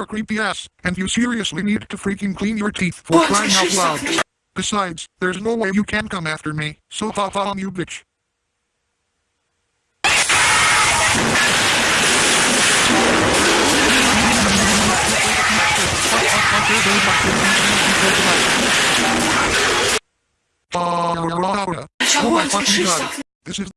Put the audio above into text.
your creepy ass, and you seriously need to freaking clean your teeth for What? crying out loud. Besides, there's no way you can come after me, so ha ha on you bitch. Oh my fucking god. This is